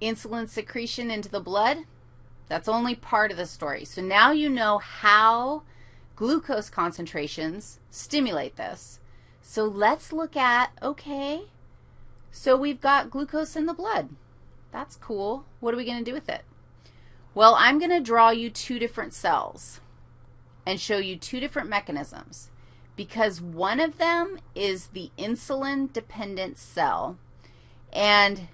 insulin secretion into the blood. That's only part of the story. So now you know how glucose concentrations stimulate this. So let's look at, okay, so we've got glucose in the blood. That's cool. What are we going to do with it? Well, I'm going to draw you two different cells and show you two different mechanisms because one of them is the insulin-dependent cell, and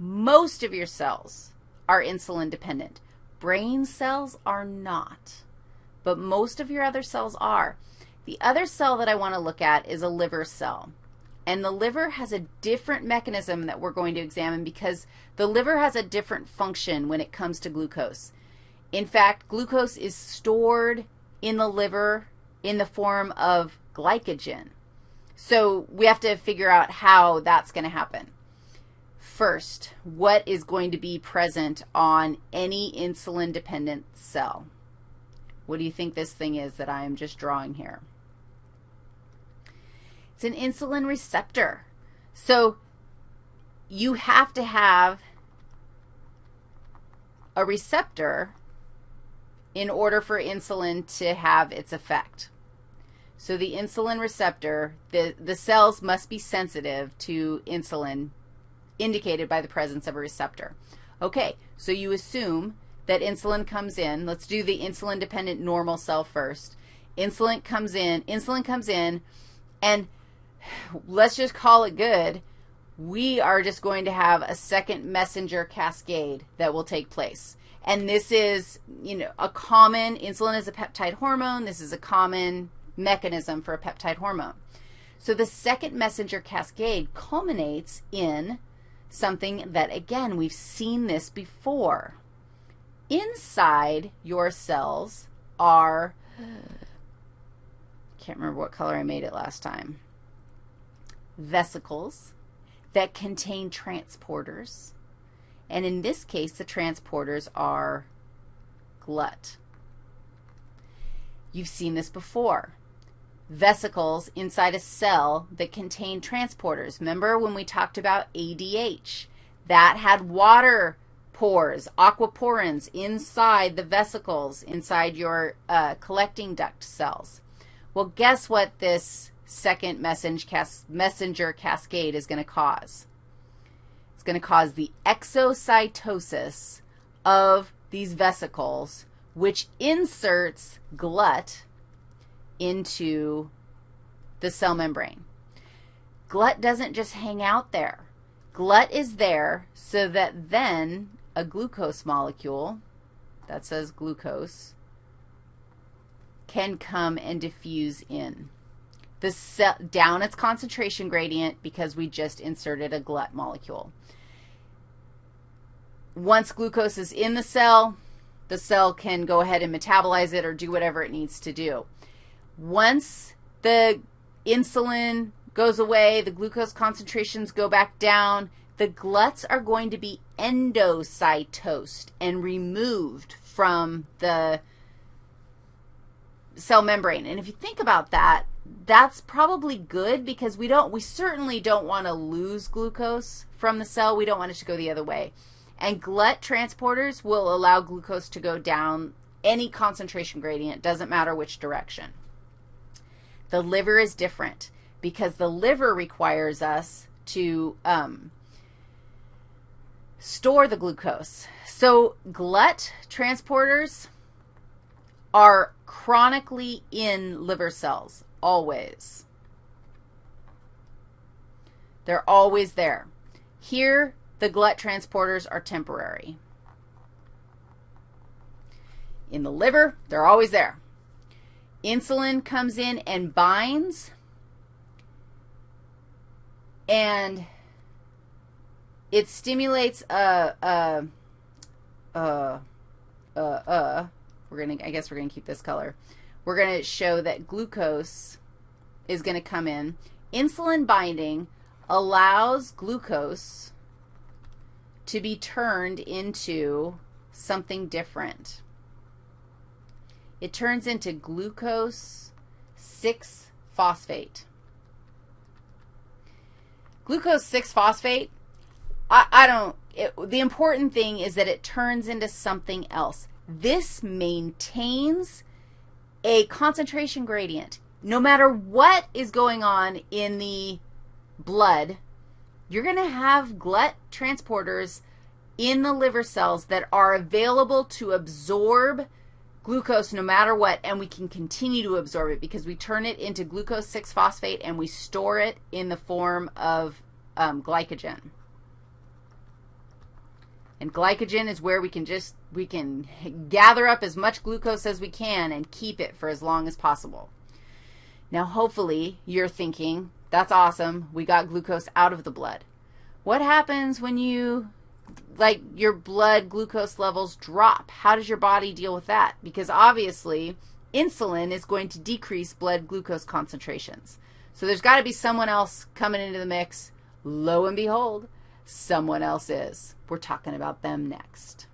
most of your cells are insulin-dependent. Brain cells are not, but most of your other cells are. The other cell that I want to look at is a liver cell. And the liver has a different mechanism that we're going to examine because the liver has a different function when it comes to glucose. In fact, glucose is stored in the liver in the form of glycogen. So we have to figure out how that's going to happen. First, what is going to be present on any insulin-dependent cell? What do you think this thing is that I am just drawing here? It's an insulin receptor. So you have to have a receptor in order for insulin to have its effect. So the insulin receptor, the, the cells must be sensitive to insulin indicated by the presence of a receptor. Okay, so you assume that insulin comes in. Let's do the insulin-dependent normal cell first. Insulin comes in, insulin comes in, and let's just call it good. We are just going to have a second messenger cascade that will take place. And this is, you know, a common, insulin is a peptide hormone. This is a common mechanism for a peptide hormone. So the second messenger cascade culminates in something that, again, we've seen this before. Inside your cells are, can't remember what color I made it last time, vesicles that contain transporters. And in this case, the transporters are glut. You've seen this before. Vesicles inside a cell that contain transporters. Remember when we talked about ADH? That had water pores, aquaporins inside the vesicles, inside your uh, collecting duct cells. Well, guess what this second messenger cascade is going to cause? It's going to cause the exocytosis of these vesicles, which inserts glut into the cell membrane. Glut doesn't just hang out there. Glut is there so that then a glucose molecule, that says glucose, can come and diffuse in. The cell, down its concentration gradient because we just inserted a glut molecule. Once glucose is in the cell, the cell can go ahead and metabolize it or do whatever it needs to do. Once the insulin goes away, the glucose concentrations go back down, the gluts are going to be endocytosed and removed from the cell membrane. And if you think about that, that's probably good because we don't, we certainly don't want to lose glucose from the cell. We don't want it to go the other way. And glut transporters will allow glucose to go down any concentration gradient, doesn't matter which direction. The liver is different because the liver requires us to um, store the glucose. So glut transporters are chronically in liver cells, always. They're always there. Here, the glut transporters are temporary. In the liver, they're always there. Insulin comes in and binds, and it stimulates a, a, a, a, a we're going to, I guess we're going to keep this color. We're going to show that glucose is going to come in. Insulin binding allows glucose to be turned into something different. It turns into glucose 6-phosphate. Glucose 6-phosphate, I, I don't, it, the important thing is that it turns into something else. This maintains a concentration gradient. No matter what is going on in the blood, you're going to have GLUT transporters in the liver cells that are available to absorb glucose no matter what, and we can continue to absorb it because we turn it into glucose 6-phosphate and we store it in the form of um, glycogen. And glycogen is where we can just, we can gather up as much glucose as we can and keep it for as long as possible. Now, hopefully, you're thinking, that's awesome. We got glucose out of the blood. What happens when you like your blood glucose levels drop. How does your body deal with that? Because obviously, insulin is going to decrease blood glucose concentrations. So there's got to be someone else coming into the mix. Lo and behold, someone else is. We're talking about them next.